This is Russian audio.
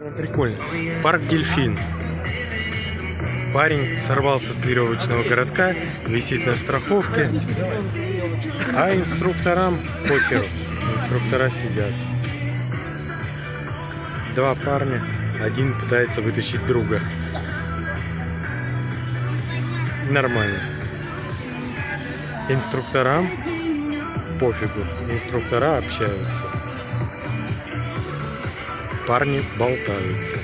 Прикольно. Парк Дельфин. Парень сорвался с веревочного городка, висит на страховке, а инструкторам похеру. Инструктора сидят. Два парня, один пытается вытащить друга. Нормально. Инструкторам пофигу. Инструктора общаются. Парни болтаются.